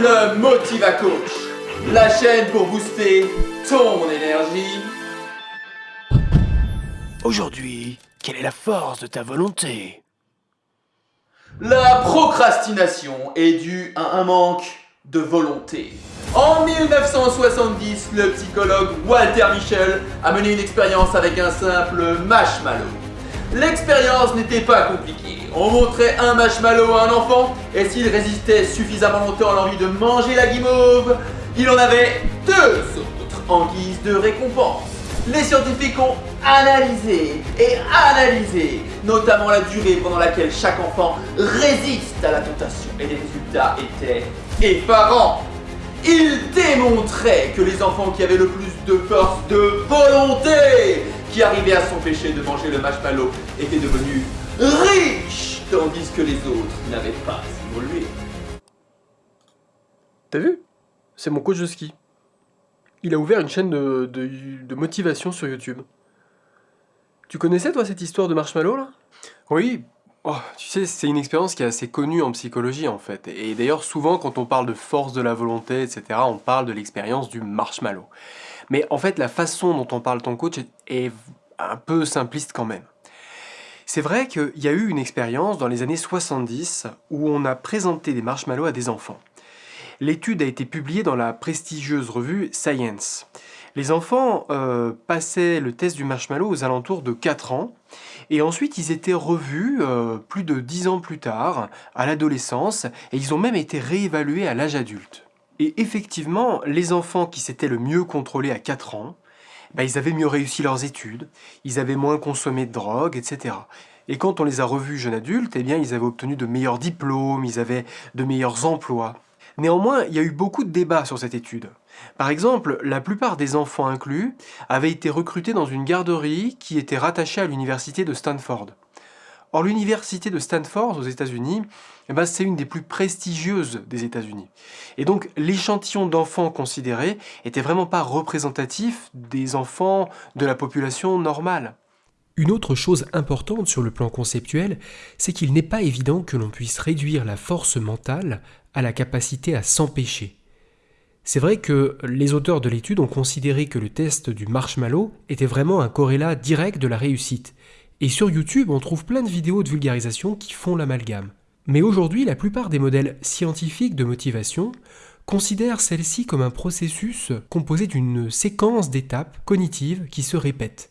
le Motiva Coach, la chaîne pour booster ton énergie. Aujourd'hui, quelle est la force de ta volonté? La procrastination est due à un manque de volonté. En 1970, le psychologue Walter Michel a mené une expérience avec un simple marshmallow. L'expérience n'était pas compliquée. On montrait un marshmallow à un enfant et s'il résistait suffisamment longtemps à l'envie de manger la guimauve, il en avait deux autres en guise de récompense. Les scientifiques ont analysé et analysé, notamment la durée pendant laquelle chaque enfant résiste à la tentation et les résultats étaient effarants. Ils démontraient que les enfants qui avaient le plus de force de volonté, qui arrivaient à s'empêcher de manger le marshmallow, étaient devenus riches, tandis que les autres n'avaient pas évolué. T'as vu? C'est mon coach de ski. Il a ouvert une chaîne de, de, de motivation sur YouTube. Tu connaissais toi cette histoire de marshmallow là? Oui, oh, tu sais, c'est une expérience qui est assez connue en psychologie en fait. Et d'ailleurs, souvent quand on parle de force de la volonté, etc., on parle de l'expérience du marshmallow. Mais en fait, la façon dont on parle ton coach est un peu simpliste quand même. C'est vrai qu'il y a eu une expérience dans les années 70 où on a présenté des marshmallows à des enfants. L'étude a été publiée dans la prestigieuse revue Science. Les enfants euh, passaient le test du marshmallow aux alentours de 4 ans, et ensuite ils étaient revus euh, plus de 10 ans plus tard, à l'adolescence, et ils ont même été réévalués à l'âge adulte. Et effectivement, les enfants qui s'étaient le mieux contrôlés à 4 ans, bah, ils avaient mieux réussi leurs études, ils avaient moins consommé de drogue, etc. Et quand on les a revus jeunes adultes, eh bien, ils avaient obtenu de meilleurs diplômes, ils avaient de meilleurs emplois. Néanmoins, il y a eu beaucoup de débats sur cette étude. Par exemple, la plupart des enfants inclus avaient été recrutés dans une garderie qui était rattachée à l'université de Stanford. Or, l'université de Stanford aux États-Unis, eh ben, c'est une des plus prestigieuses des États-Unis. Et donc, l'échantillon d'enfants considéré était vraiment pas représentatif des enfants de la population normale. Une autre chose importante sur le plan conceptuel, c'est qu'il n'est pas évident que l'on puisse réduire la force mentale à la capacité à s'empêcher. C'est vrai que les auteurs de l'étude ont considéré que le test du marshmallow était vraiment un corrélat direct de la réussite. Et sur YouTube, on trouve plein de vidéos de vulgarisation qui font l'amalgame. Mais aujourd'hui, la plupart des modèles scientifiques de motivation considèrent celle-ci comme un processus composé d'une séquence d'étapes cognitives qui se répètent.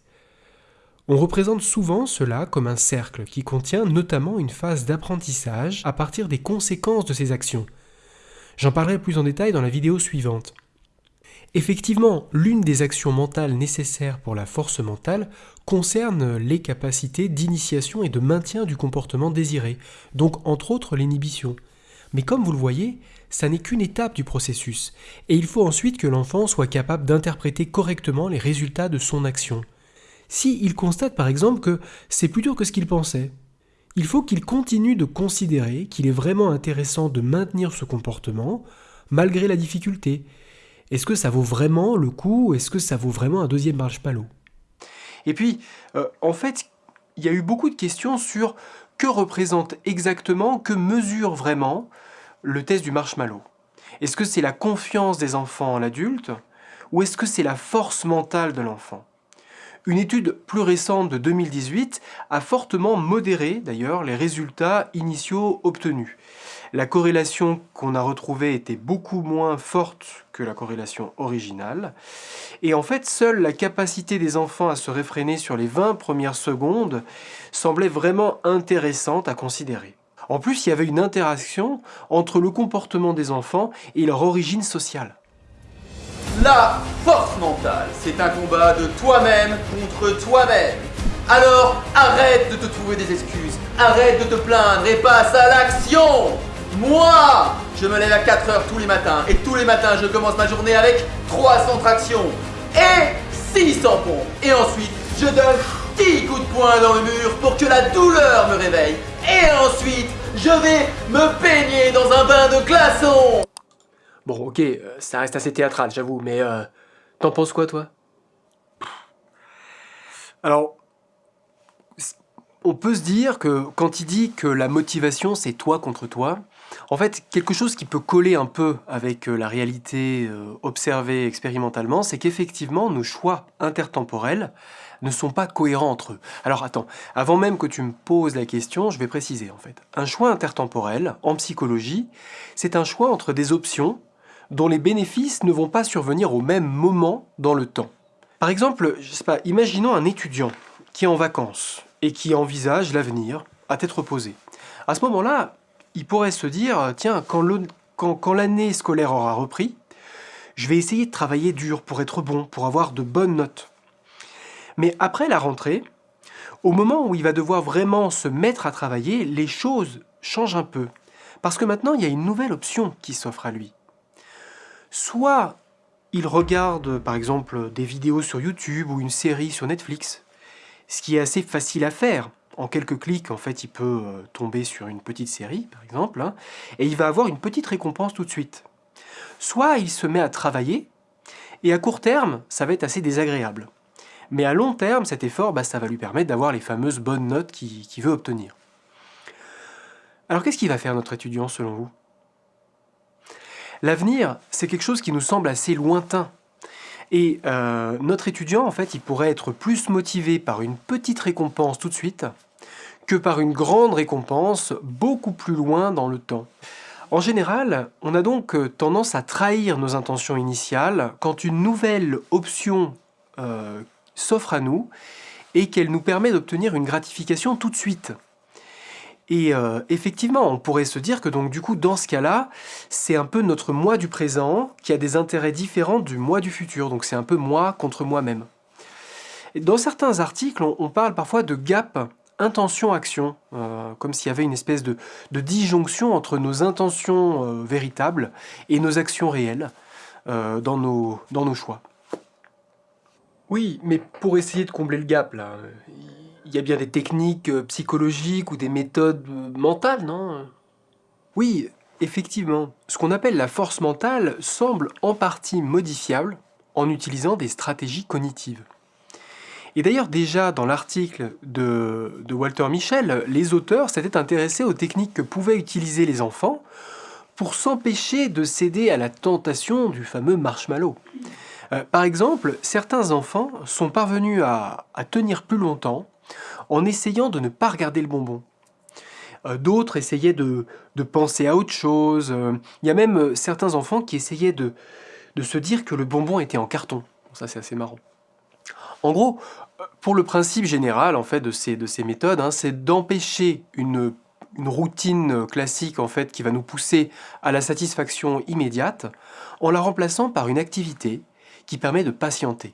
On représente souvent cela comme un cercle qui contient notamment une phase d'apprentissage à partir des conséquences de ses actions. J'en parlerai plus en détail dans la vidéo suivante. Effectivement, l'une des actions mentales nécessaires pour la force mentale concerne les capacités d'initiation et de maintien du comportement désiré, donc entre autres l'inhibition. Mais comme vous le voyez, ça n'est qu'une étape du processus, et il faut ensuite que l'enfant soit capable d'interpréter correctement les résultats de son action si il constate par exemple que c'est plus dur que ce qu'il pensait. Il faut qu'il continue de considérer qu'il est vraiment intéressant de maintenir ce comportement malgré la difficulté. Est-ce que ça vaut vraiment le coup? Est-ce que ça vaut vraiment un deuxième marshmallow Et puis, euh, en fait, il y a eu beaucoup de questions sur que représente exactement, que mesure vraiment le test du marshmallow. Est-ce que c'est la confiance des enfants en l'adulte ou est-ce que c'est la force mentale de l'enfant? Une étude plus récente de 2018 a fortement modéré d'ailleurs les résultats initiaux obtenus. La corrélation qu'on a retrouvée était beaucoup moins forte la corrélation originale. Et en fait, seule la capacité des enfants à se réfréner sur les 20 premières secondes semblait vraiment intéressante à considérer. En plus, il y avait une interaction entre le comportement des enfants et leur origine sociale. La force mentale, c'est un combat de toi-même contre toi-même. Alors arrête de te trouver des excuses, arrête de te plaindre et passe à l'action Moi, je me lève à 4 heures tous les matins et tous les matins je commence ma journée avec 300 tractions et 600 pompes. Et ensuite, je donne 10 coups de poing dans le mur pour que la douleur me réveille. Et ensuite, je vais me baigner dans un bain de glaçons Bon, ok, euh, ça reste assez théâtral, j'avoue, mais euh, t'en penses quoi, toi? Alors, on peut se dire que quand il dit que la motivation c'est toi contre toi, en fait, quelque chose qui peut coller un peu avec euh, la réalité euh, observée expérimentalement, c'est qu'effectivement, nos choix intertemporels ne sont pas cohérents entre eux. Alors attends, avant même que tu me poses la question, je vais préciser en fait. Un choix intertemporel, en psychologie, c'est un choix entre des options dont les bénéfices ne vont pas survenir au même moment dans le temps. Par exemple, je sais pas, imaginons un étudiant qui est en vacances et qui envisage l'avenir à tête reposée. À ce moment-là, il pourrait se dire, tiens, quand l'année scolaire aura repris, je vais essayer de travailler dur pour être bon, pour avoir de bonnes notes. Mais après la rentrée, au moment où il va devoir vraiment se mettre à travailler, les choses changent un peu. Parce que maintenant, il y a une nouvelle option qui s'offre à lui. Soit il regarde par exemple des vidéos sur YouTube ou une série sur Netflix, ce qui est assez facile à faire. En quelques clics, en fait, il peut euh, tomber sur une petite série, par exemple, hein, et il va avoir une petite récompense tout de suite. Soit il se met à travailler, et à court terme, ça va être assez désagréable. Mais à long terme, cet effort, bah, ça va lui permettre d'avoir les fameuses bonnes notes qu'il veut obtenir. Alors qu'est-ce qu'il va faire notre étudiant selon vous? L'avenir, c'est quelque chose qui nous semble assez lointain. Et euh, notre étudiant, en fait, il pourrait être plus motivé par une petite récompense tout de suite que par une grande récompense beaucoup plus loin dans le temps. En général, on a donc euh, tendance à trahir nos intentions initiales quand une nouvelle option euh, s'offre à nous et qu'elle nous permet d'obtenir une gratification tout de suite. Et euh, effectivement, on pourrait se dire que donc du coup, dans ce cas-là, c'est un peu notre moi du présent qui a des intérêts différents du moi du futur. Donc c'est un peu moi contre moi-même. Dans certains articles, on, parle parfois de gap intention-action, euh, comme s'il y avait une espèce de, disjonction entre nos intentions euh, véritables et nos actions réelles dans, nos, dans nos choix. Oui, mais pour essayer de combler le gap, là, il y a bien des techniques euh, psychologiques ou des méthodes euh, mentales, non? Oui, effectivement. Ce qu'on appelle la force mentale semble en partie modifiable en utilisant des stratégies cognitives. Et d'ailleurs, déjà dans l'article de, Walter Michel, les auteurs s'étaient intéressés aux techniques que pouvaient utiliser les enfants pour s'empêcher de céder à la tentation du fameux marshmallow. Euh, par exemple, certains enfants sont parvenus à, tenir plus longtemps en essayant de ne pas regarder le bonbon. Euh, d'autres essayaient de, penser à autre chose. Euh, il y a même certains enfants qui essayaient de, se dire que le bonbon était en carton. Ça, c'est assez marrant. En gros, pour le principe général en fait de ces, méthodes, hein, c'est d'empêcher une, une, routine classique en fait qui va nous pousser à la satisfaction immédiate en la remplaçant par une activité qui permet de patienter.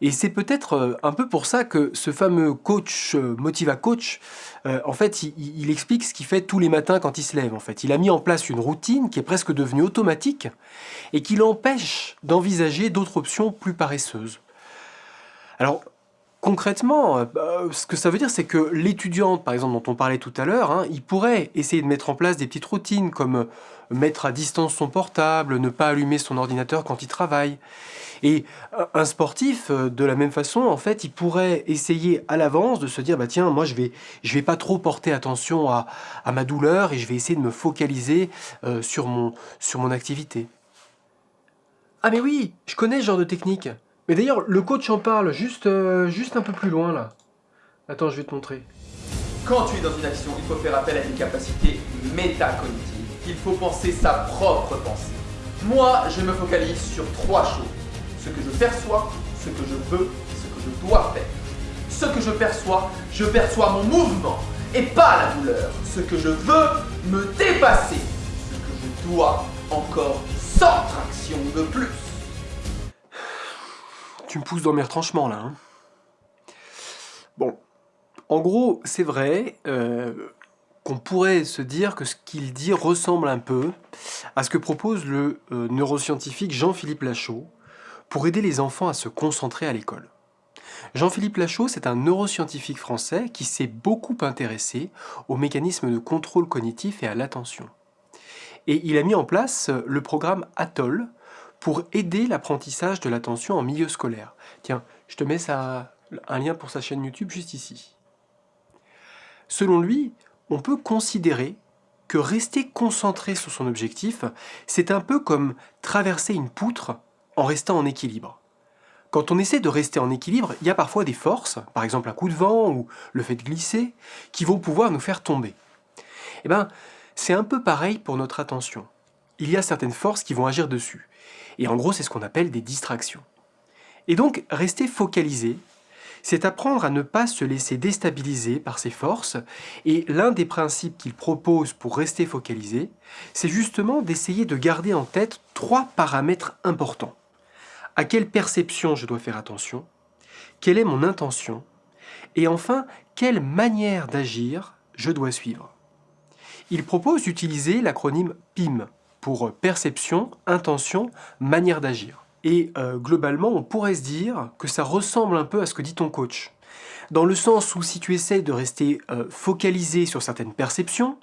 Et c'est peut-être euh, un peu pour ça que ce fameux coach, euh, Motiva Coach, euh, en fait, il, explique ce qu'il fait tous les matins quand il se lève. En fait, il a mis en place une routine qui est presque devenue automatique et qui l'empêche d'envisager d'autres options plus paresseuses. Alors, concrètement, bah, ce que ça veut dire, c'est que l'étudiante, par exemple, dont on parlait tout à l'heure, hein, il pourrait essayer de mettre en place des petites routines comme mettre à distance son portable, ne pas allumer son ordinateur quand il travaille. Et un sportif, euh, de la même façon, en fait, il pourrait essayer à l'avance de se dire, bah tiens, moi je vais, vais pas trop porter attention à, ma douleur et je vais essayer de me focaliser euh, sur, mon, sur mon activité. Ah mais oui, je connais ce genre de technique. Mais d'ailleurs, le coach en parle juste, euh, juste un peu plus loin là. Attends, je vais te montrer. Quand tu es dans une action, il faut faire appel à une capacité métacognitive il faut penser sa propre pensée. Moi, je me focalise sur trois choses. Ce que je perçois, ce que je veux, ce que je dois faire. Ce que je perçois, je perçois mon mouvement et pas la douleur. Ce que je veux, me dépasser. Ce que je dois, encore sans traction de plus. Tu me pousses dans mes retranchements là. Hein. bon, en gros, c'est vrai, euh, qu'on pourrait se dire que ce qu'il dit ressemble un peu à ce que propose le euh, neuroscientifique Jean-Philippe Lachaud pour aider les enfants à se concentrer à l'école. Jean-Philippe Lachaud, c'est un neuroscientifique français qui s'est beaucoup intéressé aux mécanismes de contrôle cognitif et à l'attention. Et il a mis en place le programme ATOL pour aider l'apprentissage de l'attention en milieu scolaire. Tiens, je te mets un lien pour sa chaîne YouTube juste ici. selon lui, on peut considérer que rester concentré sur son objectif, c'est un peu comme traverser une poutre en restant en équilibre. Quand on essaie de rester en équilibre, il y a parfois des forces, par exemple un coup de vent ou le fait de glisser, qui vont pouvoir nous faire tomber. Eh bien, c'est un peu pareil pour notre attention. Il y a certaines forces qui vont agir dessus. Et en gros, c'est ce qu'on appelle des distractions. Et donc, rester focalisé, c'est apprendre à ne pas se laisser déstabiliser par ces forces, et l'un des principes qu'il propose pour rester focalisé, c'est justement d'essayer de garder en tête trois paramètres importants. À quelle perception je dois faire attention? Quelle est mon intention? Et enfin, quelle manière d'agir je dois suivre? Il propose d'utiliser l'acronyme PIM pour perception, intention, manière d'agir. Et euh, globalement, on pourrait se dire que ça ressemble un peu à ce que dit ton coach. Dans le sens où si tu essayes de rester euh, focalisé sur certaines perceptions,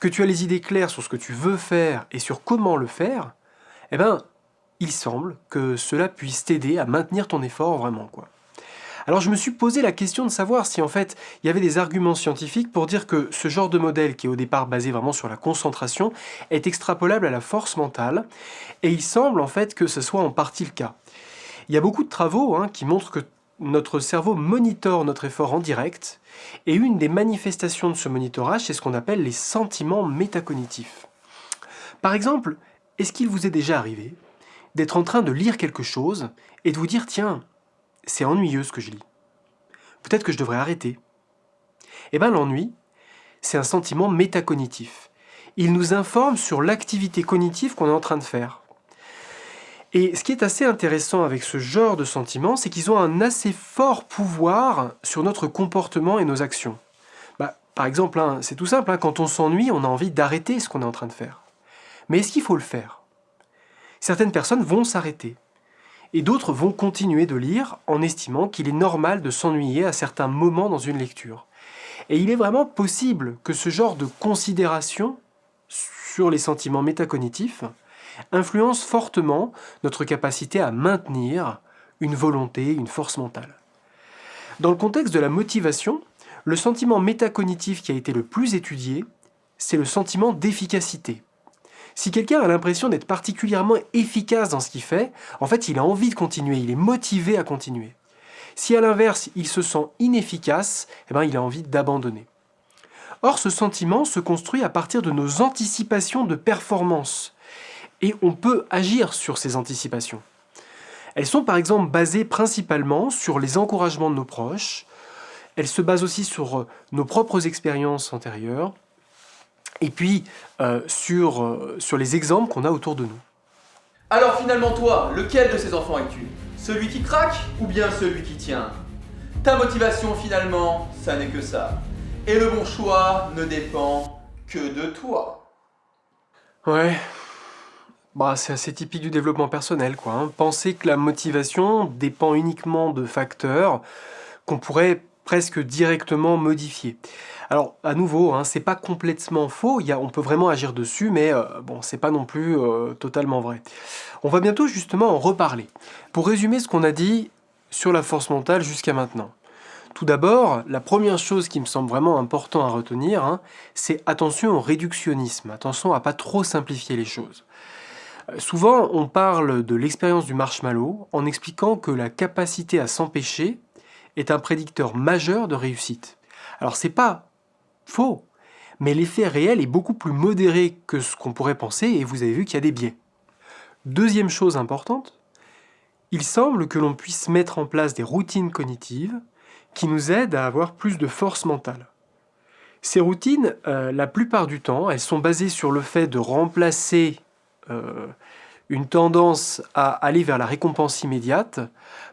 que tu as les idées claires sur ce que tu veux faire et sur comment le faire, eh ben, il semble que cela puisse t'aider à maintenir ton effort vraiment. Alors je me suis posé la question de savoir si en fait il y avait des arguments scientifiques pour dire que ce genre de modèle qui est au départ basé vraiment sur la concentration est extrapolable à la force mentale et il semble en fait que ce soit en partie le cas. Il y a beaucoup de travaux hein, qui montrent que notre cerveau monitore notre effort en direct et une des manifestations de ce monitorage c'est ce qu'on appelle les sentiments métacognitifs. Par exemple, est-ce qu'il vous est déjà arrivé d'être en train de lire quelque chose et de vous dire tiens, c'est ennuyeux ce que je lis. Peut-être que je devrais arrêter. Eh bien l'ennui, c'est un sentiment métacognitif. Il nous informe sur l'activité cognitive qu'on est en train de faire. Et ce qui est assez intéressant avec ce genre de sentiments, c'est qu'ils ont un assez fort pouvoir sur notre comportement et nos actions. Bah, par exemple, hein, c'est tout simple, hein, quand on s'ennuie, on a envie d'arrêter ce qu'on est en train de faire. Mais est-ce qu'il faut le faire? Certaines personnes vont s'arrêter et d'autres vont continuer de lire en estimant qu'il est normal de s'ennuyer à certains moments dans une lecture. Et il est vraiment possible que ce genre de considération sur les sentiments métacognitifs influence fortement notre capacité à maintenir une volonté, une force mentale. Dans le contexte de la motivation, le sentiment métacognitif qui a été le plus étudié, c'est le sentiment d'efficacité. Si quelqu'un a l'impression d'être particulièrement efficace dans ce qu'il fait, en fait, il a envie de continuer, il est motivé à continuer. Si à l'inverse, il se sent inefficace, eh ben, il a envie d'abandonner. Or, ce sentiment se construit à partir de nos anticipations de performance. Et on peut agir sur ces anticipations. Elles sont par exemple basées principalement sur les encouragements de nos proches, elles se basent aussi sur nos propres expériences antérieures, et puis euh, sur, euh, sur les exemples qu'on a autour de nous. Alors finalement toi, lequel de ces enfants es-tu? Celui qui craque ou bien celui qui tient? Ta motivation finalement, ça n'est que ça. Et le bon choix ne dépend que de toi. Ouais, bah, c'est assez typique du développement personnel, quoi. Hein. Penser que la motivation dépend uniquement de facteurs qu'on pourrait presque directement modifier. Alors, à nouveau, hein, c'est pas complètement faux, on peut vraiment agir dessus, mais euh, bon, c'est pas non plus euh, totalement vrai. On va bientôt justement en reparler. Pour résumer ce qu'on a dit sur la force mentale jusqu'à maintenant. Tout d'abord, la première chose qui me semble vraiment important à retenir, hein, c'est attention au réductionnisme, attention à pas trop simplifier les choses. Euh, souvent, on parle de l'expérience du marshmallow en expliquant que la capacité à s'empêcher est un prédicteur majeur de réussite. Alors c'est pas Faux. Mais l'effet réel est beaucoup plus modéré que ce qu'on pourrait penser et vous avez vu qu'il y a des biais. Deuxième chose importante, il semble que l'on puisse mettre en place des routines cognitives qui nous aident à avoir plus de force mentale. Ces routines, euh, la plupart du temps, elles sont basées sur le fait de remplacer euh, une tendance à aller vers la récompense immédiate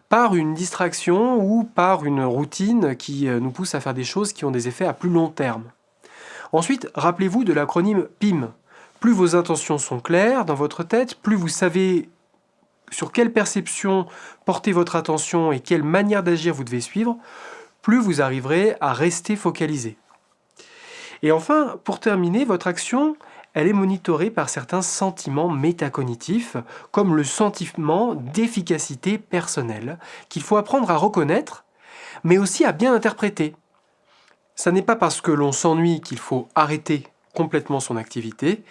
par une distraction ou par une routine qui euh, nous pousse à faire des choses qui ont des effets à plus long terme. Ensuite, rappelez-vous de l'acronyme PIM. Plus vos intentions sont claires dans votre tête, plus vous savez sur quelle perception porter votre attention et quelle manière d'agir vous devez suivre, plus vous arriverez à rester focalisé. Et enfin, pour terminer, votre action, elle est monitorée par certains sentiments métacognitifs, comme le sentiment d'efficacité personnelle, qu'il faut apprendre à reconnaître, mais aussi à bien interpréter. Ça n'est pas parce que l'on s'ennuie qu'il faut arrêter complètement son activité,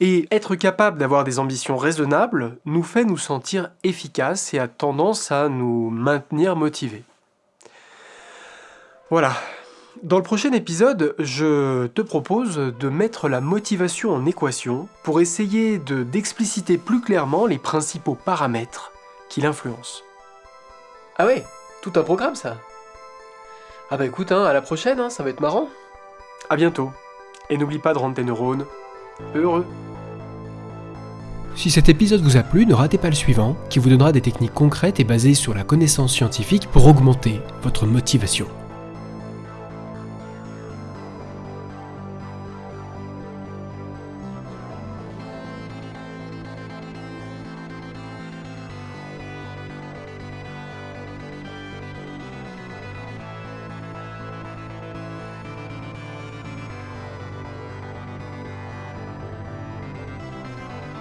et être capable d'avoir des ambitions raisonnables nous fait nous sentir efficaces et a tendance à nous maintenir motivés. Voilà. Dans le prochain épisode, je te propose de mettre la motivation en équation pour essayer de d'expliciter plus clairement les principaux paramètres qui l'influencent. Ah ouais, tout un programme ça. Ah bah écoute, hein, à la prochaine, hein, ça va être marrant. À bientôt, et n'oublie pas de rendre tes neurones heureux. Si cet épisode vous a plu, ne ratez pas le suivant, qui vous donnera des techniques concrètes et basées sur la connaissance scientifique pour augmenter votre motivation.